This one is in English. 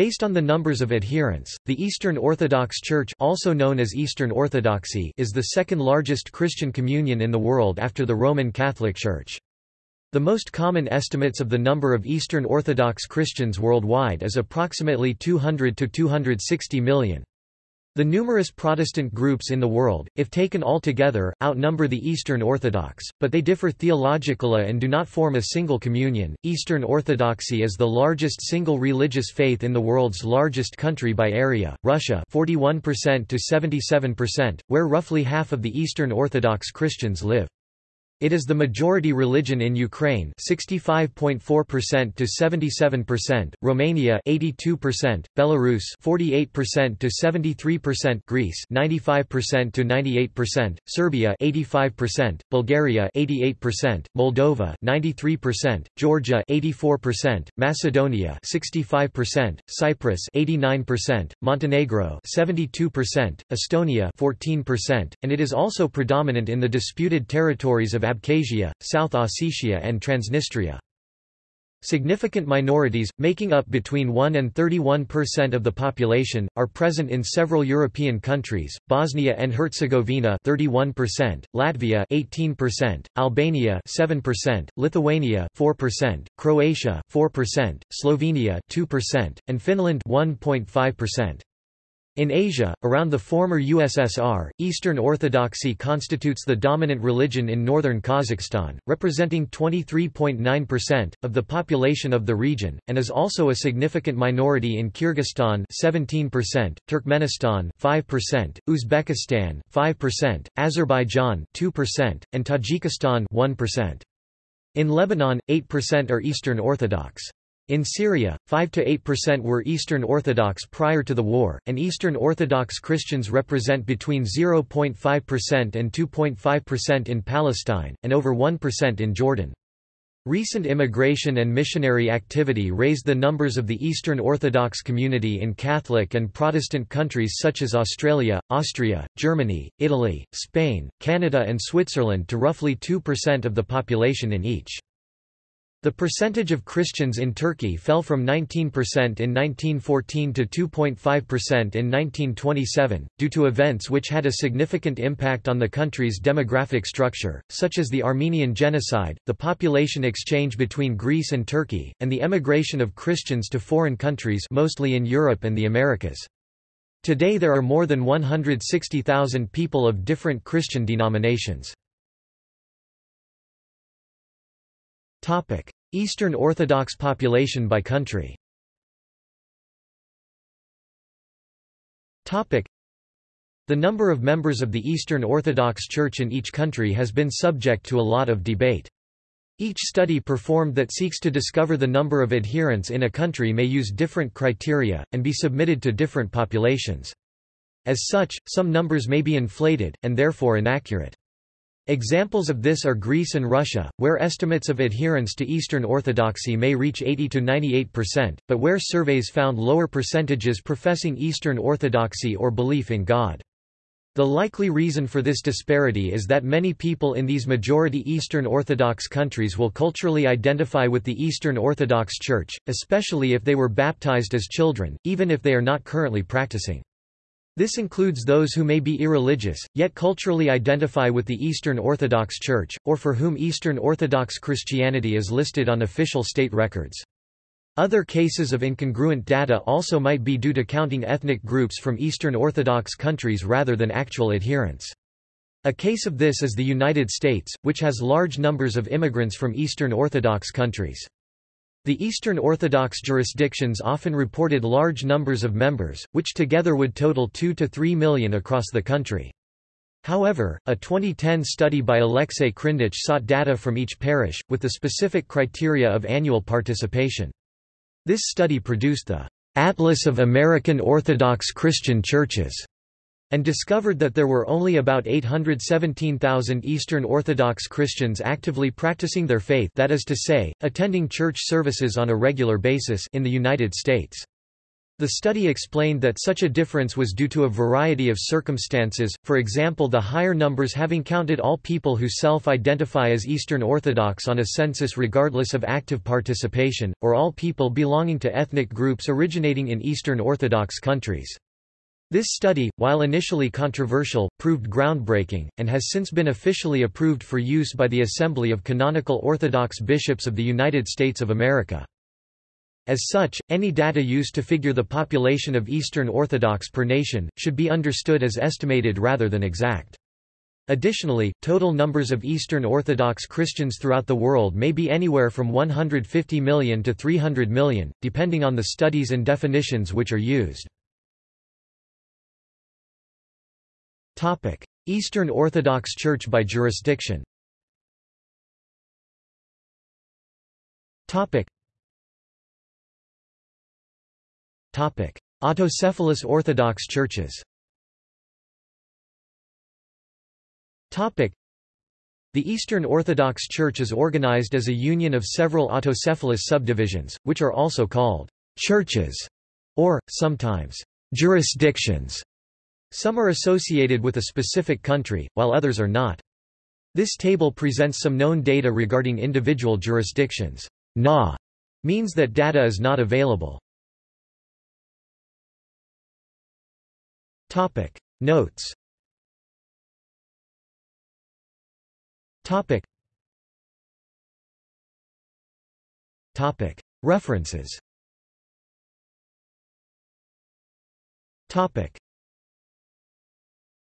Based on the numbers of adherents, the Eastern Orthodox Church also known as Eastern Orthodoxy is the second largest Christian communion in the world after the Roman Catholic Church. The most common estimates of the number of Eastern Orthodox Christians worldwide is approximately 200 to 260 million. The numerous Protestant groups in the world, if taken all together, outnumber the Eastern Orthodox, but they differ theologically and do not form a single communion. Eastern Orthodoxy is the largest single religious faith in the world's largest country by area, Russia 41% to 77%, where roughly half of the Eastern Orthodox Christians live. It is the majority religion in Ukraine 65.4% to 77%, Romania 82%, Belarus 48% to 73%, Greece 95% to 98%, Serbia 85%, Bulgaria 88%, Moldova 93%, Georgia 84%, Macedonia 65%, Cyprus 89%, Montenegro 72%, Estonia 14%, and it is also predominant in the disputed territories of Abkhazia, South Ossetia and Transnistria. Significant minorities, making up between 1 and 31% of the population, are present in several European countries, Bosnia and Herzegovina 31%, Latvia 18%, Albania 7%, Lithuania 4%, Croatia 4%, Slovenia 2%, and Finland 1.5%. In Asia, around the former USSR, Eastern Orthodoxy constitutes the dominant religion in northern Kazakhstan, representing 23.9% of the population of the region, and is also a significant minority in Kyrgyzstan 17%, Turkmenistan 5%, Uzbekistan 5%, Azerbaijan 2%, and Tajikistan 1%. In Lebanon, 8% are Eastern Orthodox. In Syria, 5–8% were Eastern Orthodox prior to the war, and Eastern Orthodox Christians represent between 0.5% and 2.5% in Palestine, and over 1% in Jordan. Recent immigration and missionary activity raised the numbers of the Eastern Orthodox community in Catholic and Protestant countries such as Australia, Austria, Germany, Italy, Spain, Canada and Switzerland to roughly 2% of the population in each. The percentage of Christians in Turkey fell from 19% in 1914 to 2.5% in 1927, due to events which had a significant impact on the country's demographic structure, such as the Armenian Genocide, the population exchange between Greece and Turkey, and the emigration of Christians to foreign countries mostly in Europe and the Americas. Today there are more than 160,000 people of different Christian denominations. Eastern Orthodox population by country The number of members of the Eastern Orthodox Church in each country has been subject to a lot of debate. Each study performed that seeks to discover the number of adherents in a country may use different criteria, and be submitted to different populations. As such, some numbers may be inflated, and therefore inaccurate. Examples of this are Greece and Russia, where estimates of adherence to Eastern Orthodoxy may reach 80 to 98%, but where surveys found lower percentages professing Eastern Orthodoxy or belief in God. The likely reason for this disparity is that many people in these majority Eastern Orthodox countries will culturally identify with the Eastern Orthodox Church, especially if they were baptized as children, even if they are not currently practicing. This includes those who may be irreligious, yet culturally identify with the Eastern Orthodox Church, or for whom Eastern Orthodox Christianity is listed on official state records. Other cases of incongruent data also might be due to counting ethnic groups from Eastern Orthodox countries rather than actual adherents. A case of this is the United States, which has large numbers of immigrants from Eastern Orthodox countries. The Eastern Orthodox jurisdictions often reported large numbers of members, which together would total 2 to 3 million across the country. However, a 2010 study by Alexei Krindatch sought data from each parish, with the specific criteria of annual participation. This study produced the Atlas of American Orthodox Christian Churches and discovered that there were only about 817,000 Eastern Orthodox Christians actively practicing their faith that is to say, attending church services on a regular basis in the United States. The study explained that such a difference was due to a variety of circumstances, for example the higher numbers having counted all people who self-identify as Eastern Orthodox on a census regardless of active participation, or all people belonging to ethnic groups originating in Eastern Orthodox countries. This study, while initially controversial, proved groundbreaking, and has since been officially approved for use by the Assembly of Canonical Orthodox Bishops of the United States of America. As such, any data used to figure the population of Eastern Orthodox per nation, should be understood as estimated rather than exact. Additionally, total numbers of Eastern Orthodox Christians throughout the world may be anywhere from 150 million to 300 million, depending on the studies and definitions which are used. Eastern Orthodox Church by jurisdiction. Autocephalous Orthodox churches. The Eastern Orthodox Church is organized as a union of several autocephalous subdivisions, which are also called churches, or, sometimes, jurisdictions. Some are associated with a specific country, while others are not. This table presents some known data regarding individual jurisdictions. Na means that data is not available. Topic Notes Topic Topic References Topic